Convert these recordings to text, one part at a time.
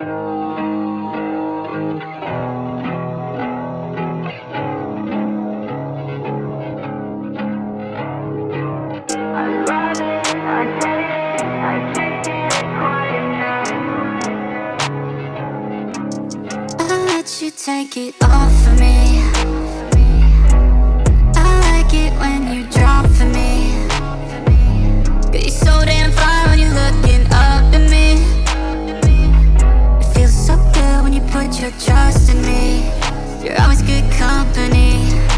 You take it off of me put your trust in me. You're always good company.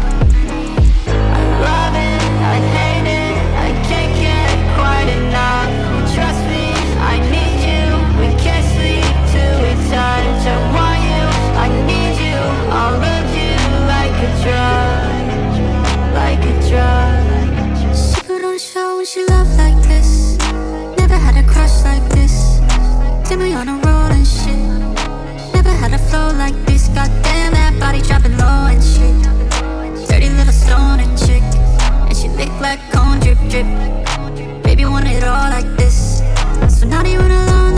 cone drip drip Baby want it all like this So not even alone.